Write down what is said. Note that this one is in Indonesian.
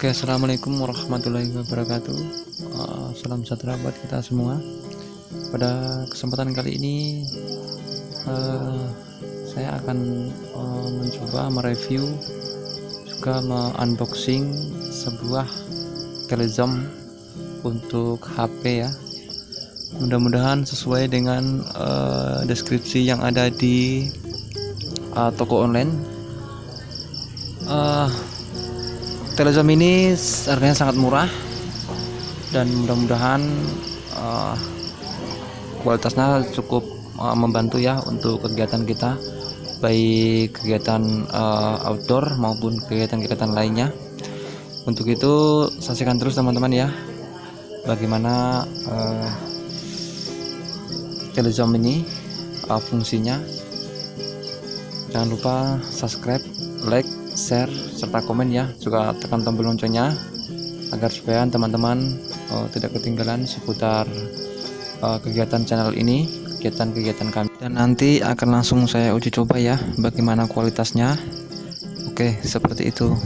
Oke, assalamualaikum warahmatullahi wabarakatuh. Uh, salam sejahtera buat kita semua. Pada kesempatan kali ini, uh, saya akan uh, mencoba mereview juga unboxing sebuah telezoom untuk HP ya. Mudah-mudahan sesuai dengan uh, deskripsi yang ada di uh, toko online. Uh, Telezoom ini harganya sangat murah dan mudah-mudahan uh, kualitasnya cukup uh, membantu ya untuk kegiatan kita baik kegiatan uh, outdoor maupun kegiatan-kegiatan lainnya. Untuk itu saksikan terus teman-teman ya bagaimana uh, telezoom ini uh, fungsinya. Jangan lupa subscribe like share serta komen ya. Juga tekan tombol loncengnya agar supaya teman-teman uh, tidak ketinggalan seputar uh, kegiatan channel ini kegiatan-kegiatan kami. Dan nanti akan langsung saya uji coba ya bagaimana kualitasnya. Oke seperti itu